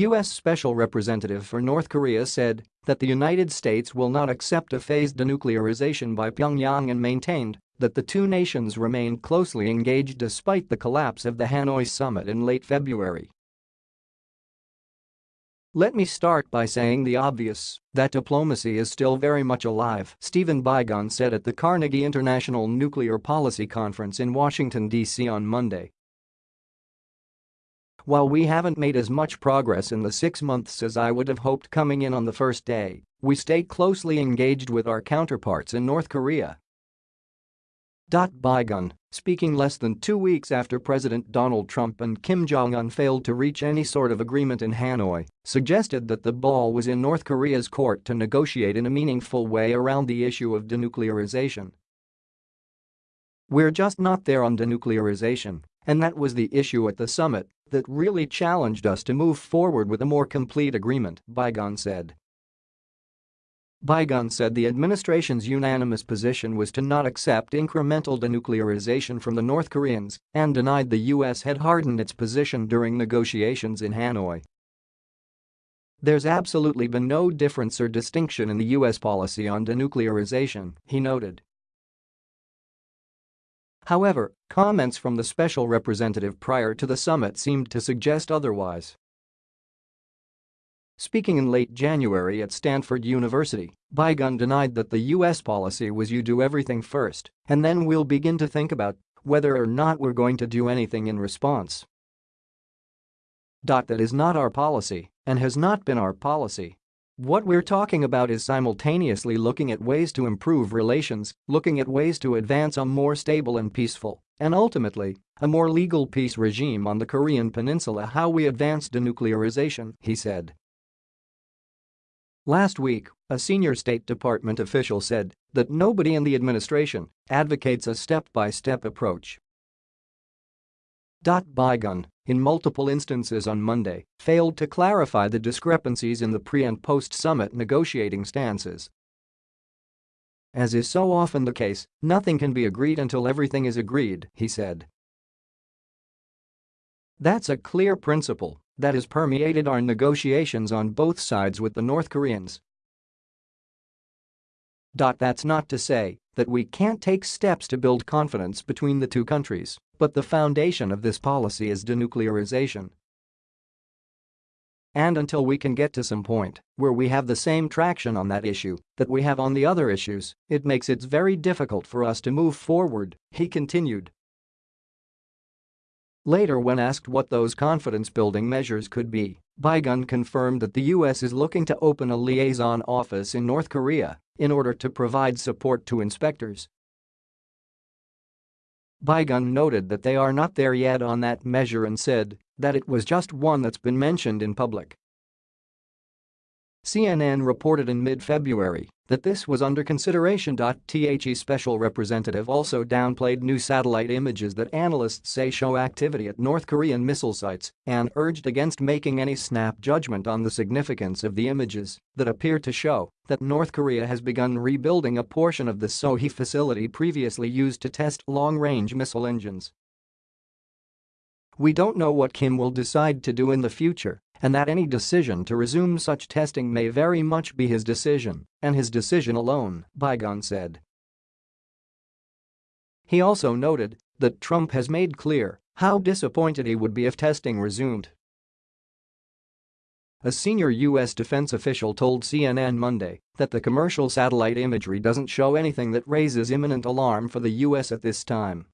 U.S. Special Representative for North Korea said that the United States will not accept a phased denuclearization by Pyongyang and maintained that the two nations remain closely engaged despite the collapse of the Hanoi summit in late February. Let me start by saying the obvious, that diplomacy is still very much alive, Stephen Biegun said at the Carnegie International Nuclear Policy Conference in Washington, D.C. on Monday. While we haven't made as much progress in the six months as I would have hoped coming in on the first day, we stay closely engaged with our counterparts in North Korea Biegun, speaking less than two weeks after President Donald Trump and Kim Jong-un failed to reach any sort of agreement in Hanoi, suggested that the ball was in North Korea's court to negotiate in a meaningful way around the issue of denuclearization. We're just not there on denuclearization, and that was the issue at the summit that really challenged us to move forward with a more complete agreement, Biegun said. Biegun said the administration's unanimous position was to not accept incremental denuclearization from the North Koreans and denied the U.S. had hardened its position during negotiations in Hanoi. There's absolutely been no difference or distinction in the U.S. policy on denuclearization, he noted. However, comments from the special representative prior to the summit seemed to suggest otherwise. Speaking in late January at Stanford University, Biegun denied that the U.S. policy was you do everything first, and then we'll begin to think about whether or not we're going to do anything in response. That is not our policy and has not been our policy. What we're talking about is simultaneously looking at ways to improve relations, looking at ways to advance a more stable and peaceful, and ultimately, a more legal peace regime on the Korean peninsula how we advance denuclearization, he said. Last week, a senior State Department official said that nobody in the administration advocates a step-by-step approach. Biegun, in multiple instances on Monday, failed to clarify the discrepancies in the pre- and post-summit negotiating stances. As is so often the case, nothing can be agreed until everything is agreed, he said. That's a clear principle that has permeated our negotiations on both sides with the North Koreans. That's not to say that we can't take steps to build confidence between the two countries, but the foundation of this policy is denuclearization. And until we can get to some point where we have the same traction on that issue that we have on the other issues, it makes it very difficult for us to move forward, he continued. Later when asked what those confidence-building measures could be, Biegun confirmed that the U.S. is looking to open a liaison office in North Korea in order to provide support to inspectors. Biegun noted that they are not there yet on that measure and said that it was just one that's been mentioned in public. CNN reported in mid-February that this was under consideration. The special representative also downplayed new satellite images that analysts say show activity at North Korean missile sites and urged against making any snap judgment on the significance of the images that appear to show that North Korea has begun rebuilding a portion of the Sohae facility previously used to test long-range missile engines. We don't know what Kim will decide to do in the future, and that any decision to resume such testing may very much be his decision, and his decision alone, Biegun said. He also noted that Trump has made clear how disappointed he would be if testing resumed. A senior U.S. defense official told CNN Monday that the commercial satellite imagery doesn't show anything that raises imminent alarm for the U.S. at this time.